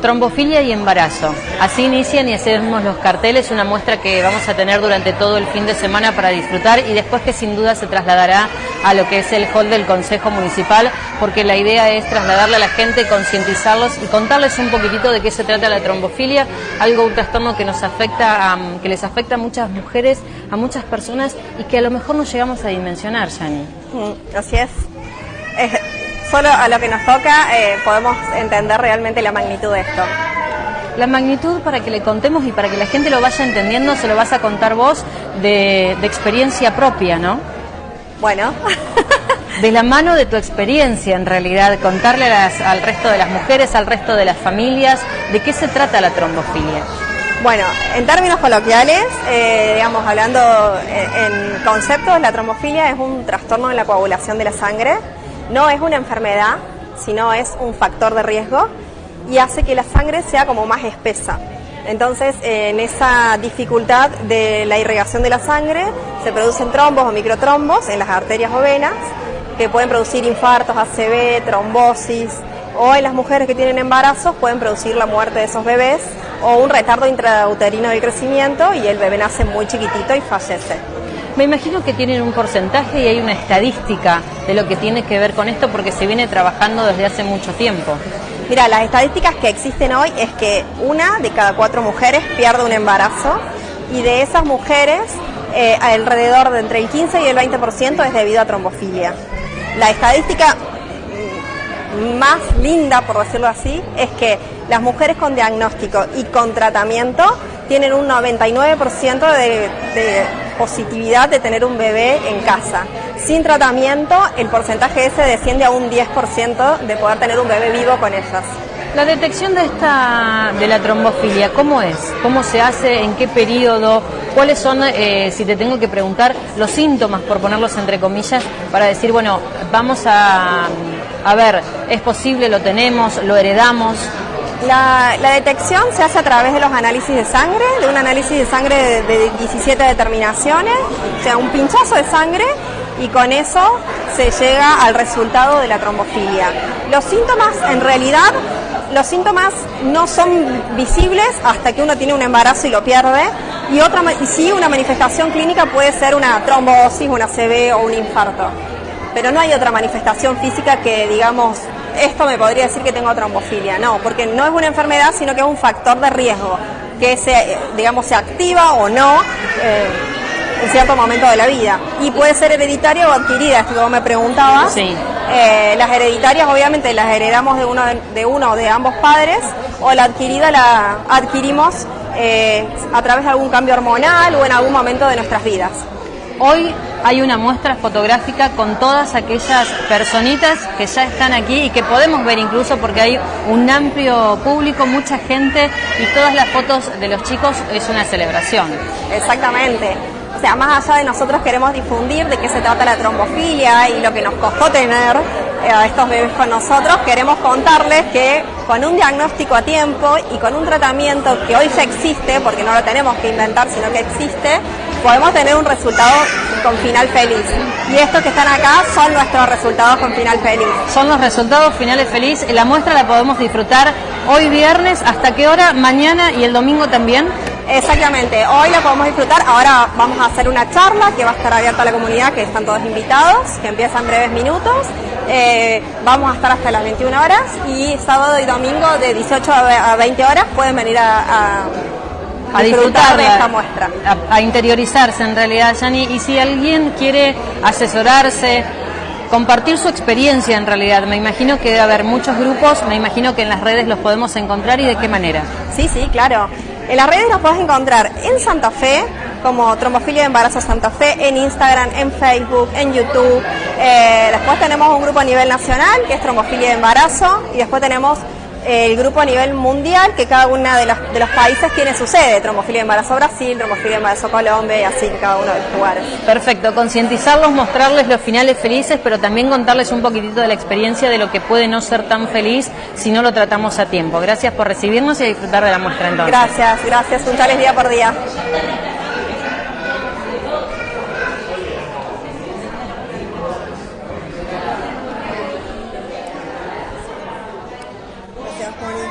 Trombofilia y embarazo. Así inician y hacemos los carteles, una muestra que vamos a tener durante todo el fin de semana para disfrutar y después que sin duda se trasladará a lo que es el hall del Consejo Municipal, porque la idea es trasladarle a la gente, concientizarlos y contarles un poquitito de qué se trata la trombofilia, algo un trastorno que nos afecta, que les afecta a muchas mujeres, a muchas personas y que a lo mejor no llegamos a dimensionar, Yani. Mm, así es solo a lo que nos toca eh, podemos entender realmente la magnitud de esto. La magnitud para que le contemos y para que la gente lo vaya entendiendo, se lo vas a contar vos de, experiencia propia, ¿no? Bueno. de la mano de tu experiencia, en realidad, contarle al resto de las mujeres, al resto de las familias, de qué se trata la trombofilia. Bueno, en términos coloquiales, eh, digamos, hablando en conceptos, la trombofilia es un trastorno en la coagulación de la sangre no es una enfermedad, sino es un factor de riesgo y hace que la sangre sea como más espesa. Entonces, en esa dificultad de la irrigación de la sangre, se producen trombos o microtrombos en las arterias o venas, que pueden producir infartos, ACV, trombosis, o en las mujeres que tienen embarazos pueden producir la muerte de esos bebés o un retardo intrauterino de crecimiento y el bebé nace muy chiquitito y fallece. Me imagino que tienen un porcentaje y hay una estadística de lo que tiene que ver con esto porque se viene trabajando desde hace mucho tiempo. Mira, las estadísticas que existen hoy es que una de cada cuatro mujeres pierde un embarazo y de esas mujeres eh, alrededor de entre el 15 y el 20% es debido a trombofilia. La estadística más linda, por decirlo así, es que las mujeres con diagnóstico y con tratamiento tienen un 99% de, positividad de tener un bebé en casa. Sin tratamiento, el porcentaje ese desciende a un 10% de poder tener un bebé vivo con ellas. La detección de esta de la trombofilia, ¿cómo es? ¿Cómo se hace? ¿En qué periodo? ¿Cuáles son, eh, si te tengo que preguntar, los síntomas, por ponerlos entre comillas, para decir, bueno, vamos a, a ver, es posible, lo tenemos, lo heredamos? La, detección se hace a través de los análisis de sangre, de un análisis de sangre de, 17 determinaciones, o sea, un pinchazo de sangre y con eso se llega al resultado de la trombofilia. Los síntomas, en realidad, los síntomas no son visibles hasta que uno tiene un embarazo y lo pierde. Y otra, y sí, una manifestación clínica puede ser una trombosis, una CB o un infarto. Pero no hay otra manifestación física que, digamos, esto me podría decir que tengo trombofilia. No, porque no es una enfermedad, sino que es un factor de riesgo que se, digamos, se activa o no eh, en cierto momento de la vida. Y puede ser hereditaria o adquirida, esto que me preguntabas. Sí. Eh, las hereditarias obviamente las heredamos de uno, de uno o de ambos padres, o la adquirida la adquirimos eh, a través de algún cambio hormonal o en algún momento de nuestras vidas. Hoy hay una muestra fotográfica con todas aquellas personitas que ya están aquí y que podemos ver incluso porque hay un amplio público, mucha gente y todas las fotos de los chicos es una celebración. Exactamente. O sea, más allá de nosotros queremos difundir de qué se trata la trombofilia y lo que nos costó tener a estos bebés con nosotros, queremos contarles que con un diagnóstico a tiempo y con un tratamiento que hoy ya existe, porque no lo tenemos que inventar, sino que existe, podemos tener un resultado con final feliz. Y estos que están acá son nuestros resultados con final feliz. Son los resultados finales feliz. La muestra la podemos disfrutar hoy viernes, ¿hasta qué hora? Mañana y el domingo también. Exactamente, hoy la podemos disfrutar. Ahora vamos a hacer una charla que va a estar abierta a la comunidad, que están todos invitados, que empieza en breves minutos. Eh, vamos a estar hasta las 21 horas y sábado y domingo de 18 a 20 horas pueden venir a a disfrutar de esta muestra. A, interiorizarse en realidad, Yani. Y si alguien quiere asesorarse, compartir su experiencia en realidad, me imagino que debe haber muchos grupos, me imagino que en las redes los podemos encontrar y de qué manera. Sí, sí, claro. En las redes los puedes encontrar en Santa Fe, como Trombofilia de Embarazo Santa Fe, en Instagram, en Facebook, en YouTube. Eh, después tenemos un grupo a nivel nacional, que es Trombofilia de Embarazo, y después tenemos el grupo a nivel mundial, que cada uno de los, de los países tiene su sede, trombofilia de embarazo Brasil, trombofilia de embarazo Colombia y así cada uno de los lugares. Perfecto, concientizarlos, mostrarles los finales felices, pero también contarles un poquitito de la experiencia de lo que puede no ser tan feliz si no lo tratamos a tiempo. Gracias por recibirnos y a disfrutar de la muestra entonces. Gracias, gracias, un día por día. Gracias,